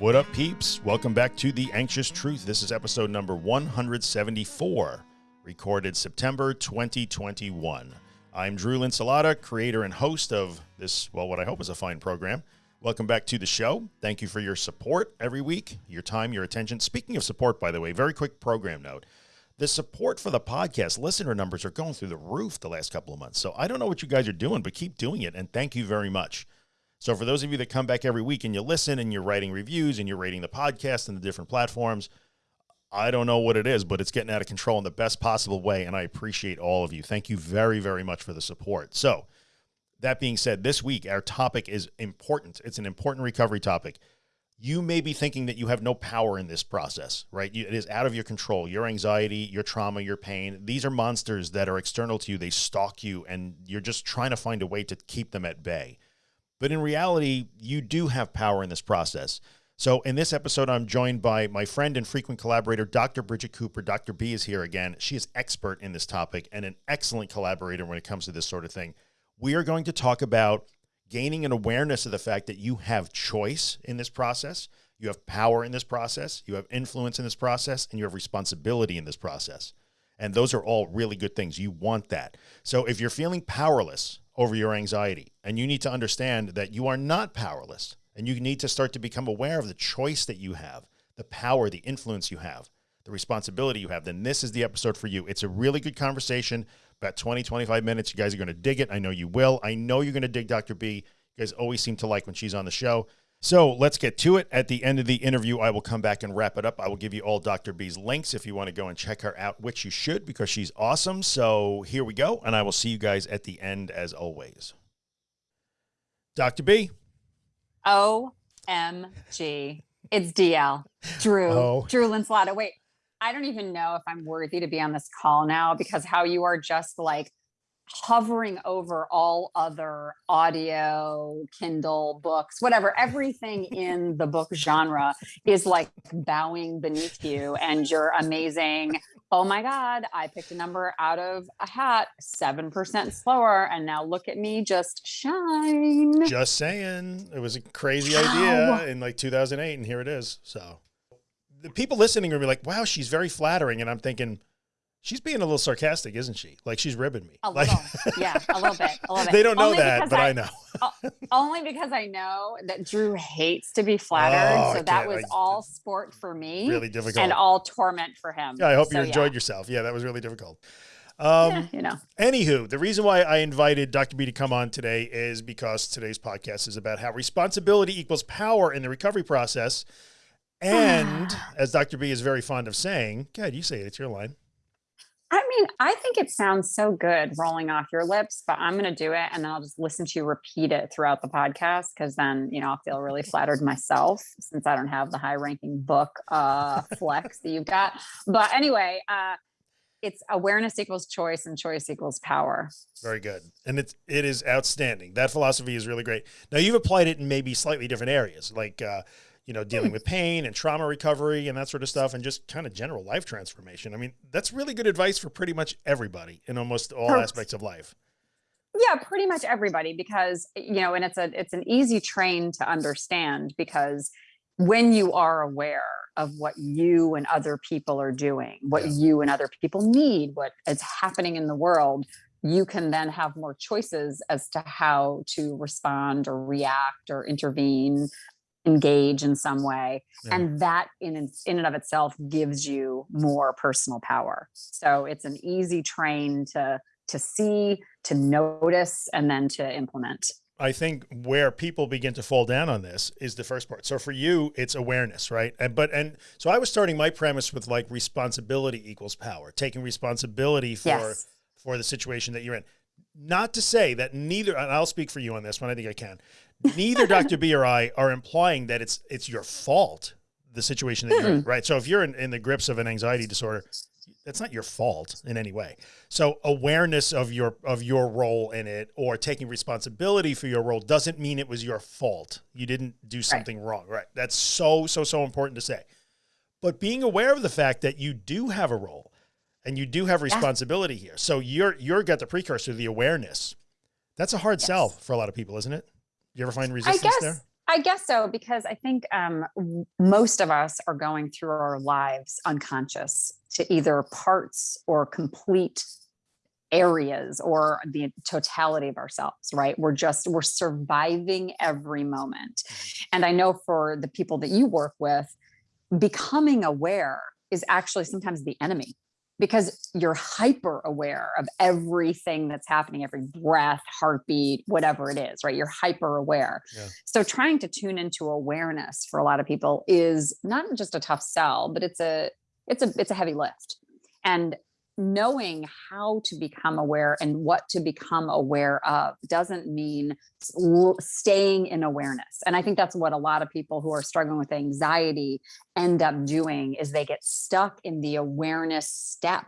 What up, peeps? Welcome back to The Anxious Truth. This is episode number 174, recorded September 2021. I'm Drew Linsalata, creator and host of this, well, what I hope is a fine program. Welcome back to the show. Thank you for your support every week, your time, your attention. Speaking of support, by the way, very quick program note. The support for the podcast listener numbers are going through the roof the last couple of months. So I don't know what you guys are doing, but keep doing it. And thank you very much. So for those of you that come back every week and you listen and you're writing reviews and you're rating the podcast and the different platforms, I don't know what it is, but it's getting out of control in the best possible way. And I appreciate all of you. Thank you very, very much for the support. So that being said, this week, our topic is important. It's an important recovery topic. You may be thinking that you have no power in this process, right? it is out of your control. Your anxiety, your trauma, your pain, these are monsters that are external to you. They stalk you and you're just trying to find a way to keep them at bay. But in reality, you do have power in this process. So in this episode, I'm joined by my friend and frequent collaborator, Dr. Bridget Cooper. Dr. B is here again. She is expert in this topic and an excellent collaborator when it comes to this sort of thing. We are going to talk about gaining an awareness of the fact that you have choice in this process. You have power in this process. You have influence in this process and you have responsibility in this process. And those are all really good things. You want that. So if you're feeling powerless over your anxiety. And you need to understand that you are not powerless and you need to start to become aware of the choice that you have, the power, the influence you have, the responsibility you have, then this is the episode for you. It's a really good conversation, about 20, 25 minutes. You guys are going to dig it. I know you will. I know you're going to dig Dr. B. You guys always seem to like when she's on the show. So let's get to it. At the end of the interview, I will come back and wrap it up. I will give you all Dr. B's links if you want to go and check her out, which you should because she's awesome. So here we go. And I will see you guys at the end as always. Dr. B. OMG. It's DL. Drew. Oh. Drew Linsalata. Wait, I don't even know if I'm worthy to be on this call now because how you are just like hovering over all other audio, Kindle, books, whatever, everything in the book genre is like bowing beneath you and you're amazing. Oh my God, I picked a number out of a hat, 7% slower. And now look at me just shine. Just saying. It was a crazy idea in like 2008 and here it is. So the people listening are be like, wow, she's very flattering. And I'm thinking, She's being a little sarcastic, isn't she? Like she's ribbing me. A like, little, yeah, a little bit, a little bit. They don't know only that, but I, I know. only because I know that Drew hates to be flattered, oh, so that was I, all sport for me. Really difficult, and all torment for him. Yeah, I hope so, you enjoyed yeah. yourself. Yeah, that was really difficult. Um, yeah, you know. Anywho, the reason why I invited Dr. B to come on today is because today's podcast is about how responsibility equals power in the recovery process. And as Dr. B is very fond of saying, God, you say it, it's your line. I mean, I think it sounds so good rolling off your lips, but I'm going to do it and then I'll just listen to you repeat it throughout the podcast because then, you know, I'll feel really flattered myself since I don't have the high ranking book uh, flex that you've got. But anyway, uh, it's awareness equals choice and choice equals power. Very good. And it's, it is outstanding. That philosophy is really great. Now you've applied it in maybe slightly different areas, like, uh, you know, dealing hmm. with pain and trauma recovery and that sort of stuff and just kind of general life transformation. I mean, that's really good advice for pretty much everybody in almost all aspects of life. Yeah, pretty much everybody because, you know, and it's a it's an easy train to understand because when you are aware of what you and other people are doing, what yeah. you and other people need, what is happening in the world, you can then have more choices as to how to respond or react or intervene engage in some way yeah. and that in in and of itself gives you more personal power so it's an easy train to to see to notice and then to implement I think where people begin to fall down on this is the first part. So for you, it's awareness, right? And, but, and so I was starting my premise with like responsibility equals power, taking responsibility for, yes. for the situation that you're in. Not to say that neither, and I'll speak for you on this one. I think I can neither Dr. B or I are implying that it's it's your fault the situation that you're in, right? So if you're in, in the grips of an anxiety disorder, that's not your fault in any way. So awareness of your of your role in it or taking responsibility for your role doesn't mean it was your fault. You didn't do something right. wrong, right? That's so so so important to say. But being aware of the fact that you do have a role and you do have responsibility yeah. here. So you're you're got the precursor the awareness. That's a hard yes. sell for a lot of people, isn't it? You ever find resistance I guess, there? I guess so because I think um, most of us are going through our lives unconscious to either parts or complete areas or the totality of ourselves right we're just we're surviving every moment mm-hmm. and i know for the people that you work with becoming aware is actually sometimes the enemy because you're hyper aware of everything that's happening every breath heartbeat whatever it is right? You're hyper aware. Yeah. so trying to tune into awareness for a lot of people is not just a tough sell but it's a it's a it's a heavy lift. And knowing how to become aware and what to become aware of doesn't mean staying in awareness. And i think that's what a lot of people who are struggling with anxiety end up doing is they get stuck in the awareness step.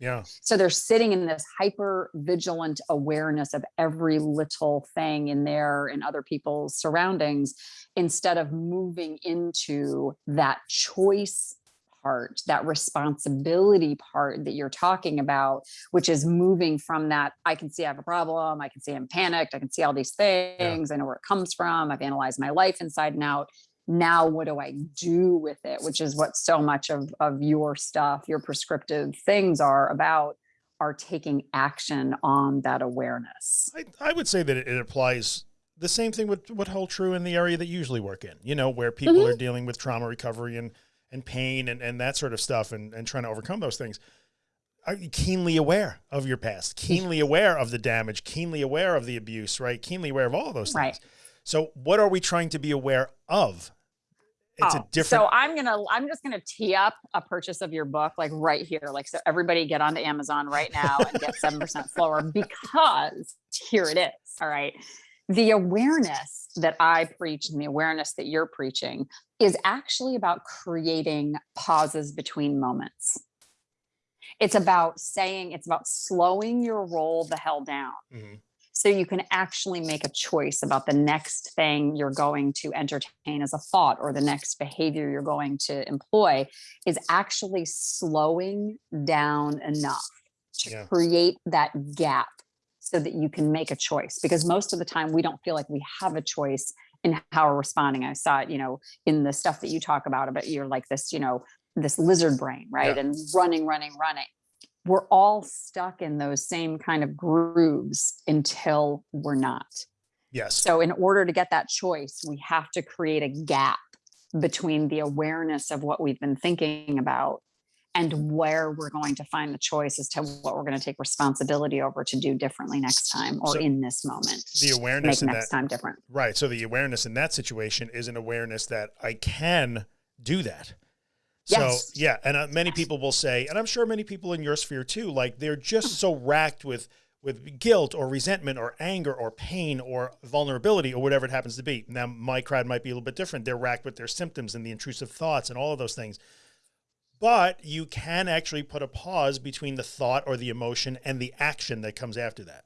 Yeah. So they're sitting in this hyper vigilant awareness of every little thing in their and other people's surroundings instead of moving into that choice part, that responsibility part that you're talking about, which is moving from that, I can see I have a problem, I can see I'm panicked, I can see all these things, yeah. I know where it comes from, I've analyzed my life inside and out. Now, what do I do with it? Which is what so much of, of your stuff, your prescriptive things are about, are taking action on that awareness. I, I would say that it applies the same thing would, would hold true in the area that you usually work in, you know, where people mm -hmm. are dealing with trauma recovery and and pain and, and that sort of stuff and, and trying to overcome those things are you keenly aware of your past, keenly aware of the damage, keenly aware of the abuse, right? Keenly aware of all of those things. Right. So what are we trying to be aware of? It's oh, a different. So I'm going to, I'm just going to tee up a purchase of your book, like right here. Like, so everybody get onto Amazon right now and get 7% slower because here it is. All right. The awareness that I preach and the awareness that you're preaching is actually about creating pauses between moments. It's about saying, it's about slowing your roll the hell down. Mm -hmm. So you can actually make a choice about the next thing you're going to entertain as a thought or the next behavior you're going to employ is actually slowing down enough to yeah. create that gap so that you can make a choice because most of the time we don't feel like we have a choice in how we're responding. I saw it, you know, in the stuff that you talk about, about you're like this, you know, this lizard brain, right? Yeah. And running, running, running. We're all stuck in those same kind of grooves until we're not. Yes. So in order to get that choice, we have to create a gap between the awareness of what we've been thinking about and where we're going to find the choice as to what we're going to take responsibility over to do differently next time or so in this moment. The awareness make next that, time different. Right. So the awareness in that situation is an awareness that I can do that. Yes. So yeah, and uh, many people will say, and I'm sure many people in your sphere too, like they're just so racked with with guilt or resentment or anger or pain or vulnerability or whatever it happens to be. Now my crowd might be a little bit different. They're racked with their symptoms and the intrusive thoughts and all of those things but you can actually put a pause between the thought or the emotion and the action that comes after that.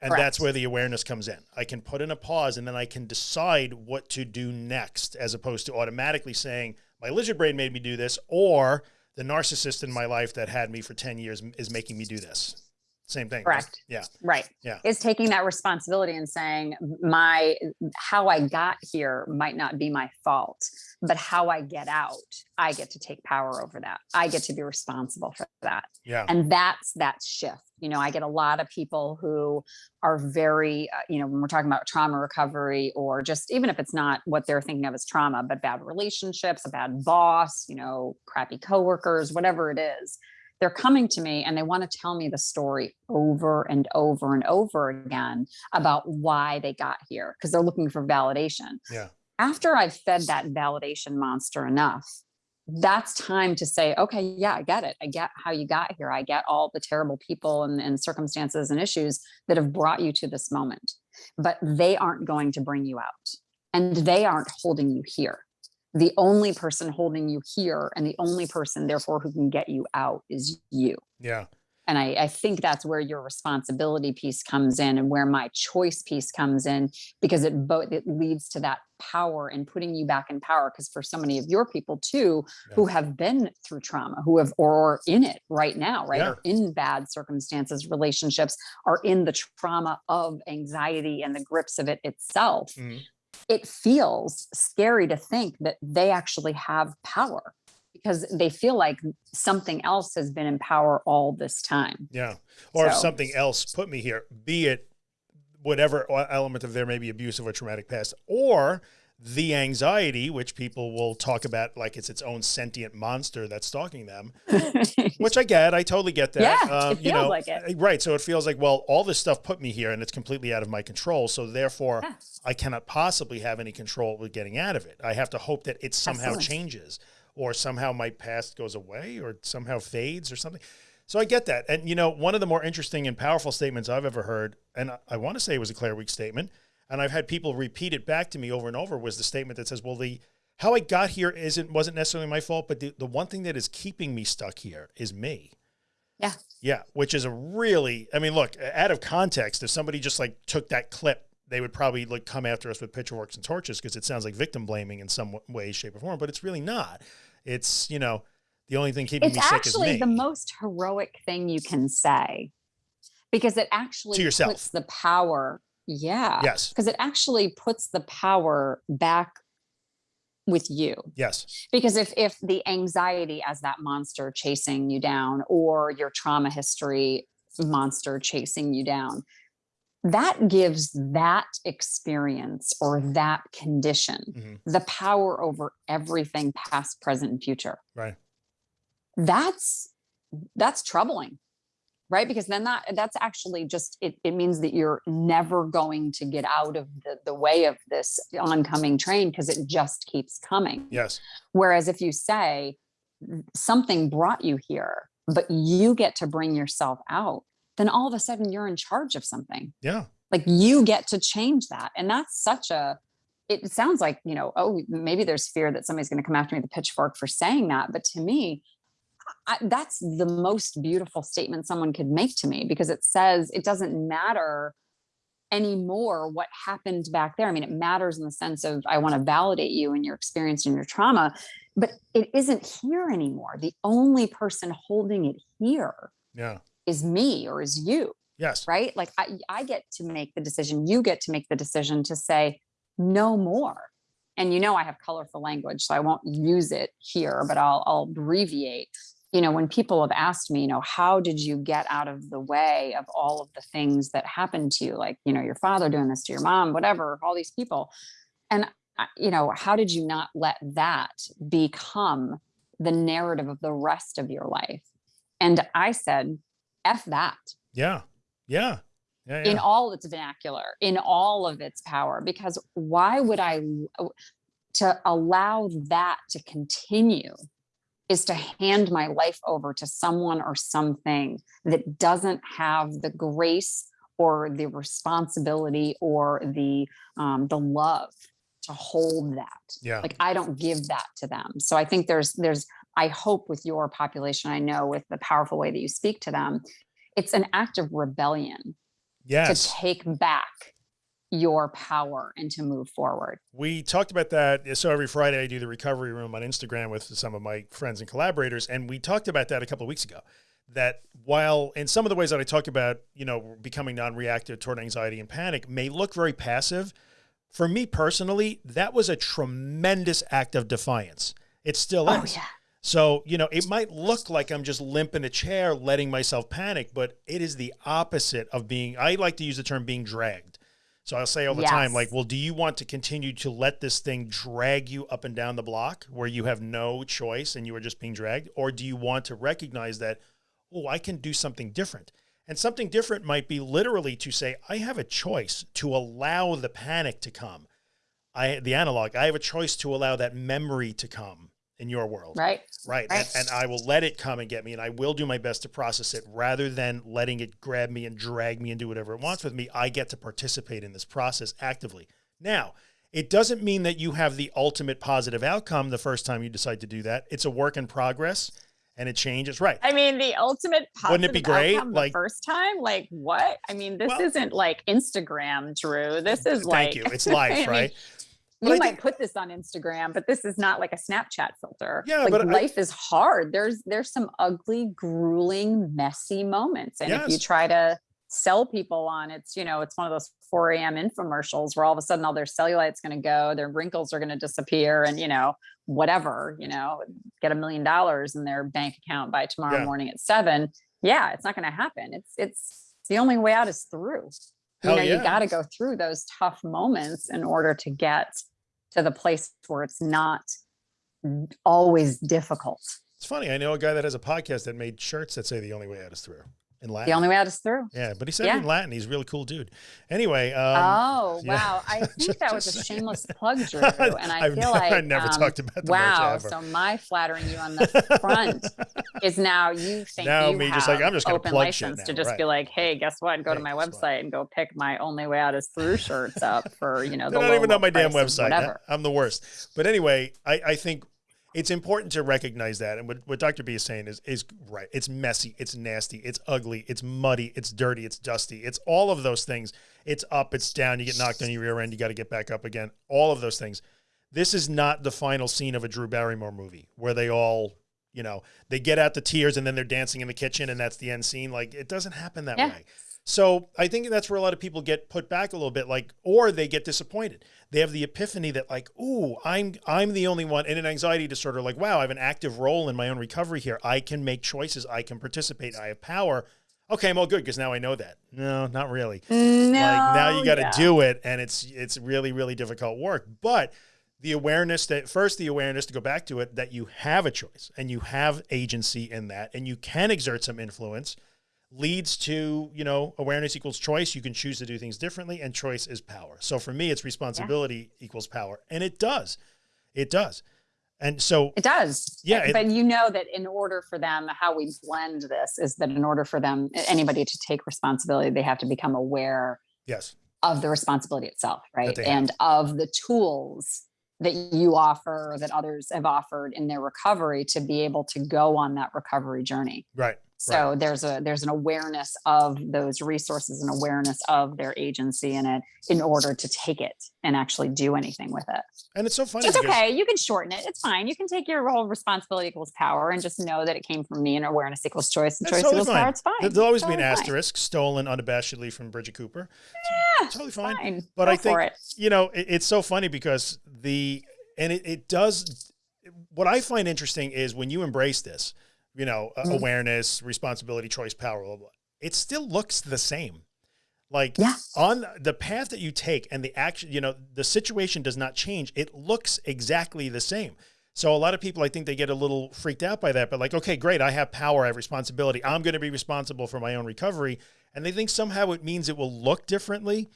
And Correct. that's where the awareness comes in. I can put in a pause and then I can decide what to do next, as opposed to automatically saying, my lizard brain made me do this, or the narcissist in my life that had me for 10 years is making me do this. Same thing. Correct. Right? Yeah. Right. Yeah. Is taking that responsibility and saying my, how I got here might not be my fault, but how I get out, I get to take power over that. I get to be responsible for that. Yeah. And that's that shift. You know, I get a lot of people who are very, uh, you know, when we're talking about trauma recovery or just even if it's not what they're thinking of as trauma, but bad relationships, a bad boss, you know, crappy coworkers, whatever it is they're coming to me and they want to tell me the story over and over and over again about why they got here because they're looking for validation. Yeah. After I've fed that validation monster enough, that's time to say, okay, yeah, I get it. I get how you got here. I get all the terrible people and, and circumstances and issues that have brought you to this moment, but they aren't going to bring you out and they aren't holding you here the only person holding you here and the only person therefore who can get you out is you. Yeah. And I, I, think that's where your responsibility piece comes in and where my choice piece comes in because it both it leads to that power and putting you back in power. Because for so many of your people too yeah. who have been through trauma who have or in it right now right yeah. or in bad circumstances relationships are in the trauma of anxiety and the grips of it itself. Mm -hmm it feels scary to think that they actually have power because they feel like something else has been in power all this time. Yeah. Or if So- something else put me here, be it whatever element of there their maybe abusive or traumatic past, or the anxiety, which people will talk about like it's its own sentient monster that's stalking them, which I get. I totally get that. Yeah, it you feels know, like it. uh, Right. So it feels like, well, all this stuff put me here and it's completely out of my control. So therefore, Yeah. I cannot possibly have any control with getting out of it. I have to hope that it somehow Absolutely. changes or somehow my past goes away or somehow fades or something. So I get that. And, you know, one of the more interesting and powerful statements I've ever heard, and I- I want to say it was a Claire Weekes statement, and I've had people repeat it back to me over and over, was the statement that says, well, the how I got here isn't wasn't necessarily my fault, but the, the one thing that is keeping me stuck here is me. Yeah. Yeah, which is a really, I mean, look, out of context, if somebody just like took that clip, they would probably like come after us with pitchforks and torches because it sounds like victim blaming in some way, shape, or form, but it's really not. It's, you know, the only thing keeping it's me sick is actually the most heroic thing you can say because it actually to yourself. puts the power. Yeah. yes, Because it actually puts the power back with you. yes, because if if the anxiety as that monster chasing you down or your trauma history monster chasing you down that gives that experience or that condition Mhm. the power over everything past present and future right. that's that's troubling right because then that that's actually just it, it means that you're never going to get out of the, the way of this oncoming train because it just keeps coming Yes, Whereas if you say something brought you here, but you get to bring yourself out, then all of a sudden you're in charge of something. yeah, Like you get to change that. And that's such a, it sounds like, you know, oh, maybe there's fear that somebody's going to come after me with a pitchfork for saying that. But to me, I, that's the most beautiful statement someone could make to me because it says it doesn't matter anymore what happened back there. I mean, it matters in the sense of I want to validate you and your experience and your trauma, but it isn't here anymore. The only person holding it here yeah, is me or is you, yes, right? Like I, I get to make the decision, you get to make the decision to say no more. And you know, I have colorful language, so I won't use it here, but I'll, I'll abbreviate. You know, when people have asked me, you know, how did you get out of the way of all of the things that happened to you? Like, you know, your father doing this to your mom, whatever, all these people. And, you know, how did you not let that become the narrative of the rest of your life? And I said, F that yeah, yeah, yeah, yeah. in all its vernacular, in all of its power, because why would I to allow that to continue is to hand my life over to someone or something that doesn't have the grace or the responsibility or the um, the love to hold that. Yeah, like i don't give that to them. So i think there's there's i hope with your population i know with the powerful way that you speak to them it's an act of rebellion yes. to take back your power and to move forward We talked about that. So every Friday I do the recovery room on Instagram with some of my friends and collaborators. And we talked about that a couple of weeks ago. That while in some of the ways that I talk about, you know, becoming non-reactive toward anxiety and panic may look very passive, for me personally, that was a tremendous act of defiance. It still oh is. yeah So, you know, it might look like I'm just limp in a chair letting myself panic, but it is the opposite of being, I like to use the term being dragged. So I'll say all the time, like, well, do you want to continue to let this thing drag you up and down the block where you have no choice and you are just being dragged? Or do you want to recognize that, oh, I can do something different? And something different might be literally to say, I have a choice to allow the panic to come. I, the analog, I have a choice to allow that memory to come in your world. right Right. Right. And, and I will let it come and get me and I will do my best to process it rather than letting it grab me and drag me and do whatever it wants with me. I get to participate in this process actively. Now, it doesn't mean that you have the ultimate positive outcome the first time you decide to do that. It's a work in progress and it changes. Right. I mean, the ultimate positive Wouldn't it be great? Like- the first time, like what? I mean, this Well- isn't like Instagram, Drew. This is Thank like you. It's life, I mean, But You I might think- put this on Instagram, but this is not like a Snapchat filter. Yeah, like but I- life is hard. There's there's some ugly, grueling, messy moments, and if you try to sell people on it's you know it's one of those 4 a.m infomercials where all of a sudden all their cellulite's going to go their wrinkles are going to disappear and you know whatever you know get a million dollars in their bank account by tomorrow Yeah. morning at seven yeah it's not going to happen it's it's the only way out is through you know yeah. you got to go through those tough moments in order to get to the place where it's not always difficult It's funny. I know a guy that has a podcast that made shirts that say the only way out is through in Latin. the only way out is through yeah, but he said Yeah. in Latin. He's a really cool dude. Anyway. Um, oh yeah. wow! I think Just- that was a shameless plug, Drew, and I I've feel never, like I never um, talked about the wow. So my flattering you on the front is now you think Now you me have just like, I'm just gonna open plug license now, to just right. be like, hey, guess what? Go to my guess what? website and go pick my only way out is through shirts up for you know the don't low, even low my damn website. I'm the worst. But anyway, I, I think it's important to recognize that. And what, what Dr. B is saying is, is right. It's messy. It's nasty. It's ugly. It's muddy. It's dirty. It's dusty. It's all of those things. It's up. It's down. You get knocked on your rear end. You got to get back up again. All of those things. This is not the final scene of a Drew Barrymore movie where they all, you know, they get out the tears and then they're dancing in the kitchen and that's the end scene. Like it doesn't happen that Yeah. way. So I think that's where a lot of people get put back a little bit, like, or they get disappointed. They have the epiphany that, like, ooh, I'm I'm the only one, and an anxiety disorder, like, wow, I have an active role in my own recovery here. I can make choices. I can participate. I have power. Okay, I'm all good because now I know that. No, not really. No, like now you got to yeah. do it, and it's it's really really difficult work. But the awareness that first the awareness to go back to it that you have a choice and you have agency in that, and you can exert some influence leads to you know awareness equals choice you can choose to do things differently and choice is power so for me it's responsibility equals power and it does it does and so It does. Yeah, Uh, it- but you know that in order for them, how we blend this is that in order for them, anybody to take responsibility, they have to become aware yes of the responsibility itself, right? they have. And of the tools that you offer that others have offered in their recovery to be able to go on that recovery journey. right So there's a there's an awareness of those resources and awareness of their agency in it in order to take it and actually do anything with it. and it's so funny It's okay. You can shorten it. It's fine. You can take your whole responsibility equals power and just know that it came from me and awareness equals choice and That's choice totally equals fine. power. It's fine. there'll always be an Totally fine. asterisk stolen unabashedly from bridget cooper Yeah, totally fine. fine. But Go I think it. you know, it, it's so funny because the, and it, it does, what I find interesting is when you embrace this, you know, uh, Mhm. awareness, responsibility, choice, power, blah, blah, blah, it still looks the same. Like Yeah. on the path that you take and the action, you know, the situation does not change. It looks exactly the same. So a lot of people, I think they get a little freaked out by that, but like, okay, great. I have power. I have responsibility. I'm going to be responsible for my own recovery. And they think somehow it means it will look differently.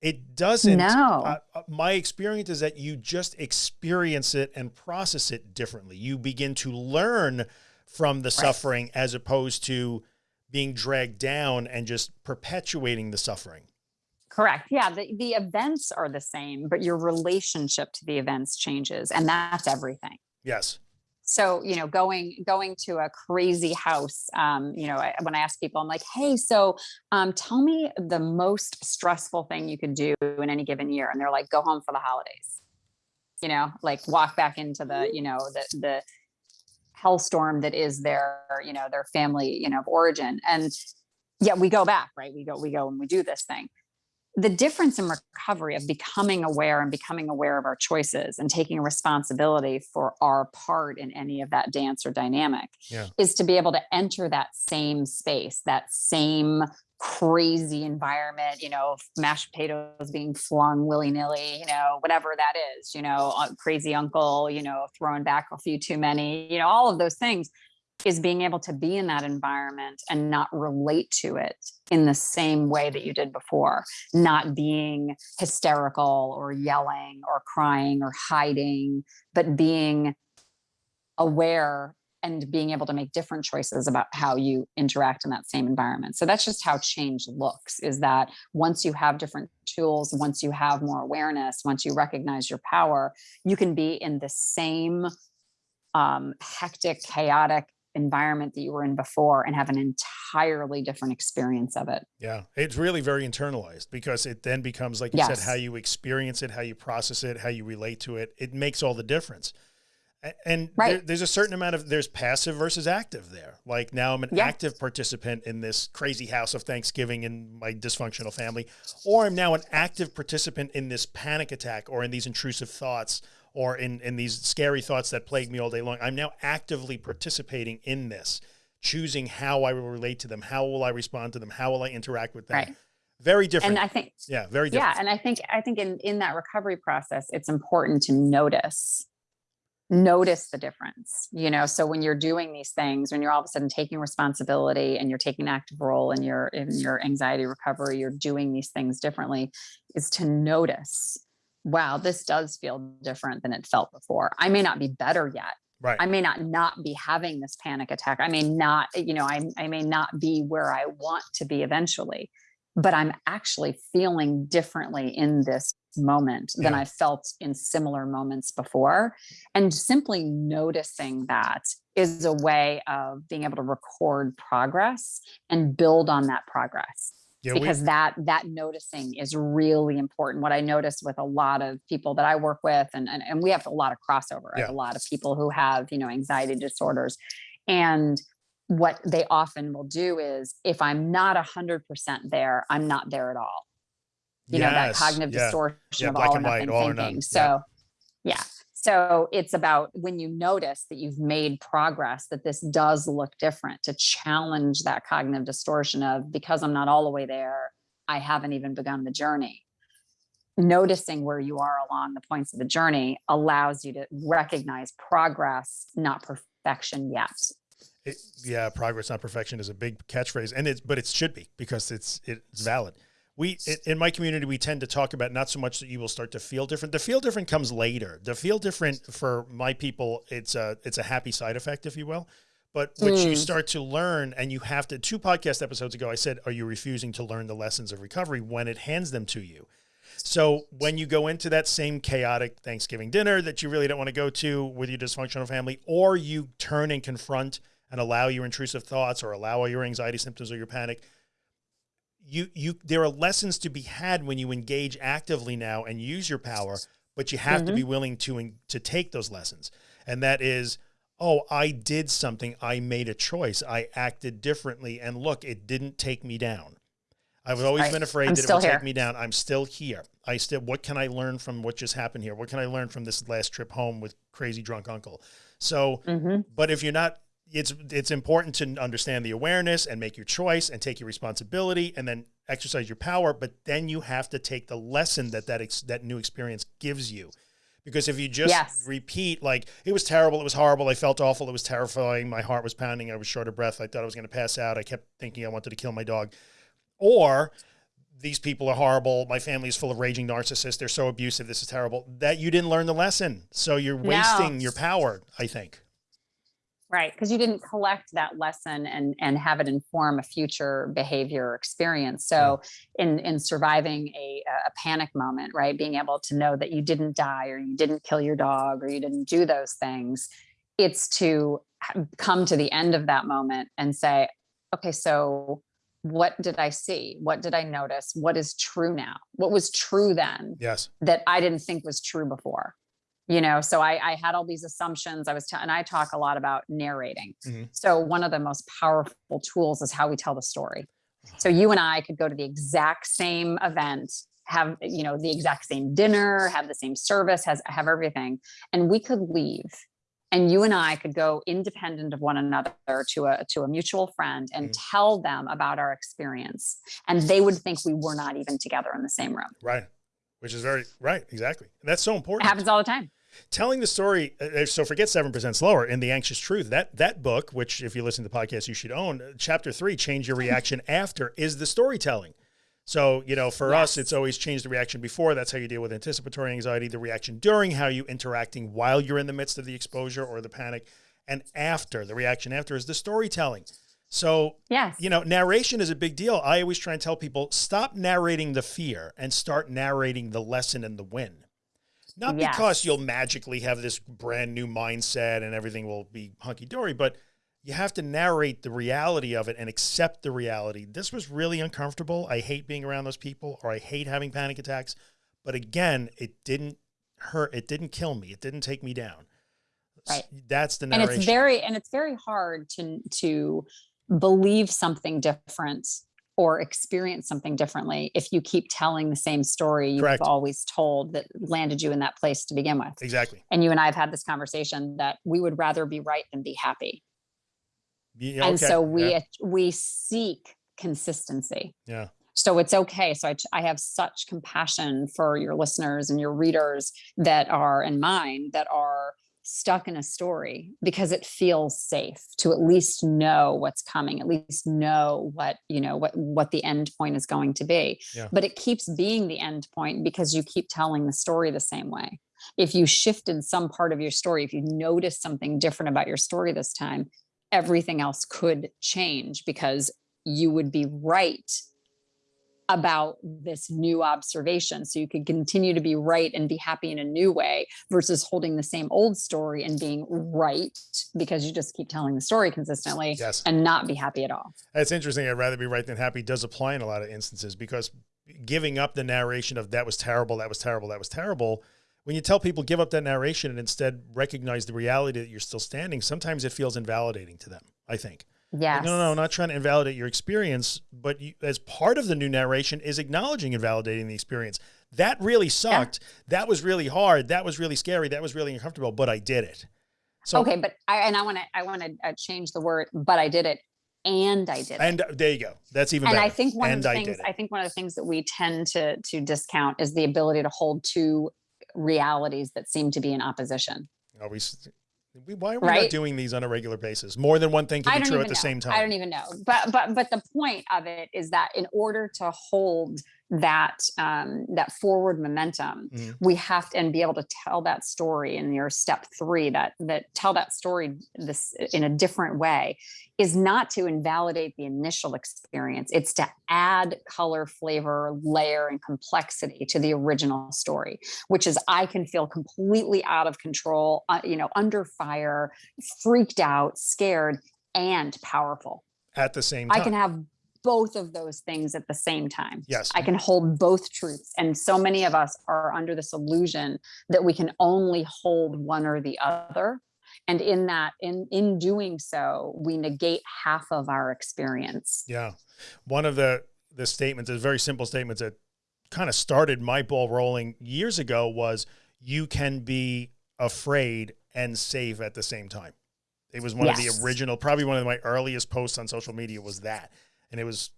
It doesn't. No. Uh, uh, my experience is that you just experience it and process it differently. You begin to learn from the suffering as opposed to being dragged down and just perpetuating the suffering. Correct. Yeah. The, the events are the same, but your relationship to the events changes. And that's everything. Yes. so you know going going to a crazy house um you know I, when i ask people i'm like hey so um tell me the most stressful thing you could do in any given year and they're like go home for the holidays you know like walk back into the you know the the hellstorm that is their you know their family you know of origin. And yeah we go back right? We go we go and we do this thing. The difference in recovery of becoming aware and becoming aware of our choices and taking responsibility for our part in any of that dance or dynamic Yeah. is to be able to enter that same space, that same crazy environment, you know, mashed potatoes being flung willy nilly, you know, whatever that is, you know, crazy uncle, you know, throwing back a few too many, you know, all of those things is being able to be in that environment and not relate to it in the same way that you did before, not being hysterical or yelling or crying or hiding, but being aware and being able to make different choices about how you interact in that same environment. So that's just how change looks is that once you have different tools, once you have more awareness, once you recognize your power, you can be in the same um, hectic, chaotic environment that you were in before and have an entirely different experience of it. Yeah. It's really very internalized because it then becomes, like you said, how you experience it, how you process it, how you relate to it. It makes all the difference. And Right. there, there's a certain amount of there's passive versus active there. Like now I'm an Yeah. active participant in this crazy house of Thanksgiving in my dysfunctional family, or I'm now an active participant in this panic attack or in these intrusive thoughts or in, in these scary thoughts that plague me all day long. I'm now actively participating in this, choosing how I will relate to them. How will I respond to them? How will I interact with them? Right. Very different. And I think yeah. Very different. yeah and i think i think in in that recovery process it's important to notice notice the difference you know so when you're doing these things when you're all of a sudden taking responsibility and you're taking an active role in your in your anxiety recovery you're doing these things differently is to notice wow this does feel different than it felt before i may not be better yet Right. I may not not be having this panic attack. I may not, you know, I, I may not be where I want to be eventually, but I'm actually feeling differently in this moment than mm. I felt in similar moments before. And simply noticing that is a way of being able to record progress and build on that progress yeah. we- because that that noticing is really important what i notice with a lot of people that i work with and and, and we have a lot of crossover Yeah. a lot of people who have you know anxiety disorders and what they often will do is if i'm not 100% there i'm not there at all. You know that cognitive yeah. distortion Yeah, of all or nothing all or thinking. none, so yeah. yeah. So it's about when you notice that you've made progress that this does look different to challenge that cognitive distortion of because i'm not all the way there i haven't even begun the journey. Noticing where you are along the points of the journey allows you to recognize progress not perfection yet It, yeah, progress, not perfection, is a big catchphrase, and it's but it should be because it's it's valid. We i- in my community we tend to talk about not so much that you will start to feel different. The feel different comes later. The feel different for my people, it's a it's a happy side effect, if you will. But what you Mm. start to learn, and you have to. Two podcast episodes ago, I said, "Are you refusing to learn the lessons of recovery when it hands them to you?" So when you go into that same chaotic Thanksgiving dinner that you really don't want to go to with your dysfunctional family, or you turn and confront and allow your intrusive thoughts or allow all your anxiety symptoms or your panic, you you there are lessons to be had when you engage actively now and use your power, but you have to be willing to to take those lessons. And that is, oh, I did something, I made a choice, I acted differently, and look, it didn't take me down. I've always Right. been afraid I'm that it would here. take me down. I'm still here. I still. What can I learn from what just happened here? What can I learn from this last trip home with crazy drunk uncle? So, Mhm. but if you're not, it's it's important to understand the awareness and make your choice and take your responsibility and then exercise your power. But then you have to take the lesson that that ex, that new experience gives you. Because if you just Yes. repeat like it was terrible, it was horrible, I felt awful, it was terrifying, my heart was pounding, I was short of breath, I thought I was going to pass out, I kept thinking I wanted to kill my dog, or these people are horrible, my family is full of raging narcissists, they're so abusive, this is terrible. That you didn't learn the lesson, so you're No. wasting your power. I think. Right. Because you didn't collect that lesson and and have it inform a future behavior or experience. So in in surviving a a panic moment right being able to know that you didn't die or you didn't kill your dog or you didn't do those things it's to come to the end of that moment and say okay so what did i see? What did i notice? What is true now? What was true then Yes. that I didn't think was true before. You know, so I, I had all these assumptions. I was, t- and I talk a lot about narrating. Mhm. So one of the most powerful tools is how we tell the story. So you and I could go to the exact same event, have you know the exact same dinner, have the same service, has have everything, and we could leave. And you and I could go independent of one another to a to a mutual friend and Mhm. tell them about our experience, and they would think we were not even together in the same room. Right. Which is very right. Exactly. And that's so important. It happens all the time. telling the story uh, so forget 7% slower in the anxious truth that that book which if you listen to the podcast you should own uh, chapter 3 change your reaction after is the storytelling so you know for us it's always change the reaction before that's how you deal with anticipatory anxiety the reaction during how you interacting while you're in the midst of the exposure or the panic and after the reaction after is the storytelling so Yes. you know, narration is a big deal. I always try and tell people stop narrating the fear and start narrating the lesson and the win. Not because you'll magically have this brand new mindset and everything will be hunky dory, but you have to narrate the reality of it and accept the reality. This was really uncomfortable. I hate being around those people or I hate having panic attacks. But again, it didn't hurt. It didn't kill me. It didn't take me down. Right. That's the narration. and it's very and it's very hard to to believe something different or experience something differently if you keep telling the same story you've Correct. always told that landed you in that place to begin with exactly. and you and i have had this conversation that we would rather be right than be happy Yeah, and okay, so we yeah, we seek consistency yeah. so it's okay so I, I have such compassion for your listeners and your readers that are and mine that are stuck in a story because it feels safe to at least know what's coming at least know what you know what what the end point is going to be Yeah. but it keeps being the end point because you keep telling the story the same way if you shifted some part of your story if you noticed something different about your story this time everything else could change because you would be right about this new observation. So you could continue to be right and be happy in a new way versus holding the same old story and being right because you just keep telling the story consistently Yes. and not be happy at all. That's interesting. I'd rather be right than happy does apply in a lot of instances because giving up the narration of that was terrible, that was terrible, that was terrible. When you tell people give up that narration and instead recognize the reality that you're still standing, sometimes it feels invalidating to them, I think. Yes. No, no, no, not trying to invalidate your experience, but you, as part of the new narration is acknowledging and validating the experience. That really sucked. That was really hard. That was really scary. That was really uncomfortable, but I did it. So, okay, but I and I want to I want to uh, change the word, but I did it, and I did it. and there you go. That's even and better. I think one and of the I things. I think one of the things that we tend to to discount is the ability to hold two realities that seem to be in opposition. Always. We, why are we not doing these on a regular basis? More than one thing can be true at the know. same time. I don't even know. But but but the point of it is that in order to hold that um, that forward momentum, Mhm. we have to and be able to tell that story in your step three that that tell that story this in a different way is not to invalidate the initial experience. It's to add color, flavor, layer, and complexity to the original story, which is I can feel completely out of control, uh, you know, under fire, freaked out, scared, and powerful. at the same time. I can have both of those things at the same time. Yes. I can hold both truths. And so many of us are under this illusion that we can only hold one or the other. And in that, in in doing so, we negate half of our experience. Yeah. One of the the statements, a very simple statements that kind of started my ball rolling years ago was you can be afraid and safe at the same time. It was one of the original, probably one of my earliest posts on social media was that. And it was,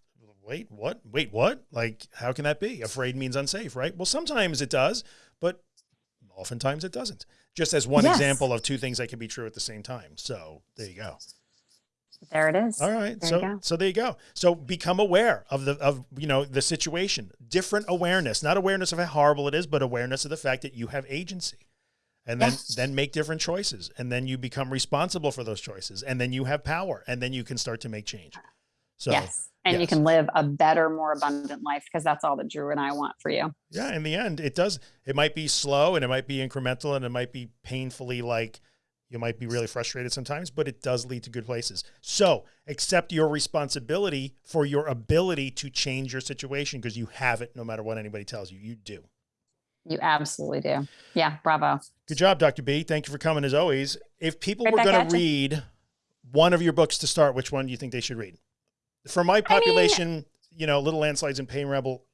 wait, what? Wait, what? Like, how can that be? Afraid means unsafe, right? Well, sometimes it does, but oftentimes it doesn't. Just as one Yes. example of two things that can be true at the same time. So there you go. There it is. All right. There so so there you go. So become aware of the of you know the situation. Different awareness, not awareness of how horrible it is, but awareness of the fact that you have agency. And then Yes. then make different choices. And then you become responsible for those choices. And then you have power. And then you can start to make change. So yes. And you can live a better, more abundant life because that's all that Drew and I want for you. yeah, in the end, it does it might be slow and it might be incremental and it might be painfully like you might be really frustrated sometimes, but it does lead to good places. So accept your responsibility for your ability to change your situation because you have it no matter what anybody tells you. You do. You absolutely do. Yeah. Bravo. Good job, Dr. B. Thank you for coming as always. If people Right were going to read one of your books to start, which one do you think they should read? For my mean- population, you know, Little Landslides and Pain Rebel,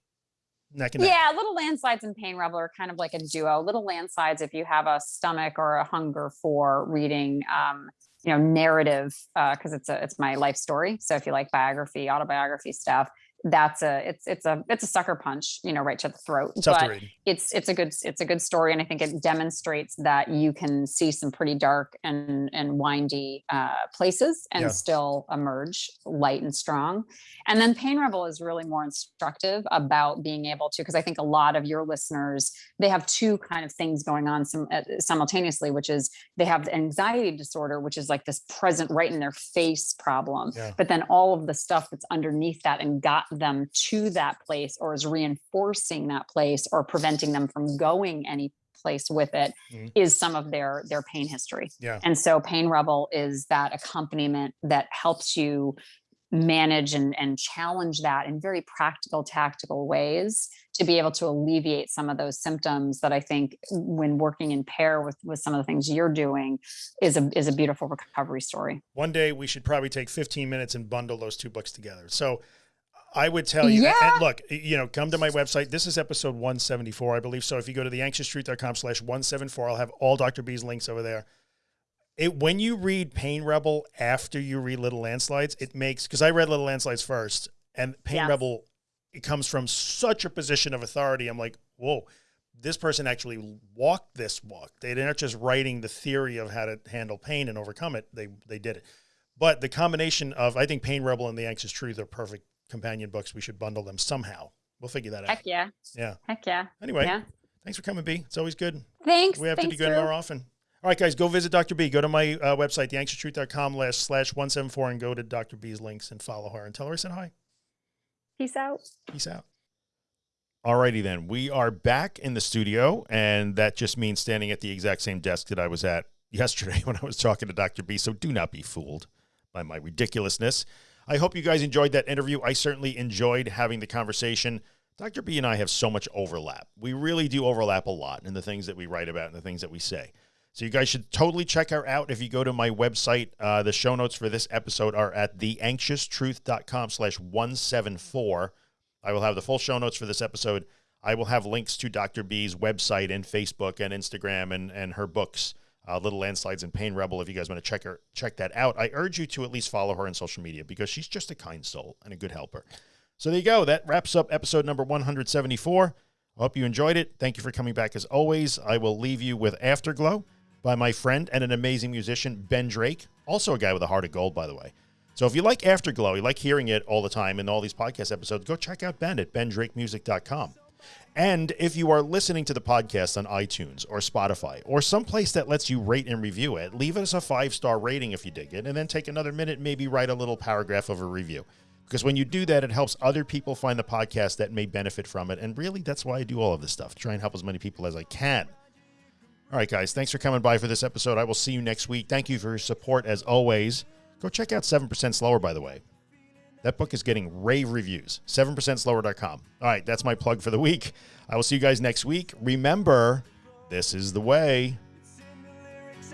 neck and neck. Yeah, little landslides and pain rebel are kind of like a duo. Little landslides, if you have a stomach or a hunger for reading, um, you know, narrative, because it's a it's my life story. So if you like biography, autobiography stuff, that's a it's it's a it's a sucker punch, you know, right to the throat. It's but it's it's a good it's a good story, and I think it demonstrates that you can see some pretty dark and and windy uh, places and Yeah. still emerge light and strong. And then Pain Rebel is really more instructive about being able to, because I think a lot of your listeners they have two kind of things going on sim- uh, simultaneously, which is they have the anxiety disorder, which is like this present right in their face problem, Yeah. but then all of the stuff that's underneath that and got them to that place or is reinforcing that place or preventing them from going any place with it is Mhm. some of their their pain history Yeah. and so pain rebel is that accompaniment that helps you manage and, and challenge that in very practical, tactical ways to be able to alleviate some of those symptoms that I think when working in pair with, with some of the things you're doing is a, is a beautiful recovery story. One day we should probably take 15 minutes and bundle those two books together. So I would tell you, Yeah. and look, you know, come to my website. This is episode 174, I believe. So if you go to theanxioustruth.com slash 174, I'll have all Dr. B's links over there. It, when you read Pain Rebel after you read Little Landslides, it makes, because I read Little Landslides first, and Pain Yes. Rebel, it comes from such a position of authority. I'm like, whoa, this person actually walked this walk. They're not just writing the theory of how to handle pain and overcome it. They they did it. But the combination of, I think Pain Rebel and The Anxious Truth are perfect companion books. We should bundle them somehow. We'll figure that out. Heck yeah. Yeah. Heck yeah. Anyway, Yeah. thanks for coming, B. It's always good. Thanks. We have Thanks, to do good more often. All right, guys, go visit Dr. B. Go to my uh, website, theanxioustruth.com slash slash 174 and go to Dr. B's links and follow her and tell her I said hi. Peace out. Peace out. Alrighty then, we are back in the studio, and that just means standing at the exact same desk that I was at yesterday when I was talking to Dr. B. So do not be fooled by my ridiculousness. I hope you guys enjoyed that interview. I certainly enjoyed having the conversation. Dr. B and I have so much overlap. We really do overlap a lot in the things that we write about and the things that we say. So you guys should totally check her out. If you go to my website, uh, the show notes for this episode are at theanxioustruth.com slash 174. I will have the full show notes for this episode. I will have links to Dr. B's website and Facebook and Instagram and, and her books, uh, Little Landslides and Pain Rebel. If you guys want to check her, check that out. I urge you to at least follow her on social media because she's just a kind soul and a good helper. So there you go. That wraps up episode number 174. I hope you enjoyed it. Thank you for coming back as always. I will leave you with Afterglow by my friend and an amazing musician, Ben Drake, also a guy with a heart of gold, by the way. So if you like Afterglow, you like hearing it all the time in all these podcast episodes, go check out Ben at bendrakemusic.com. And if you are listening to the podcast on iTunes or Spotify or someplace that lets you rate and review it, leave us a five star rating if you dig it, and then take another minute, maybe write a little paragraph of a review. Because when you do that, it helps other people find the podcast that may benefit from it. And really, that's why I do all of this stuff, try and help as many people as I can. All right, guys, thanks for coming by for this episode. I will see you next week. Thank you for your support as always. Go check out 7% Slower, by the way. That book is getting rave reviews. 7%slower.com. All right, that's my plug for the week. I will see you guys next week. Remember, this is the way. It's in the lyrics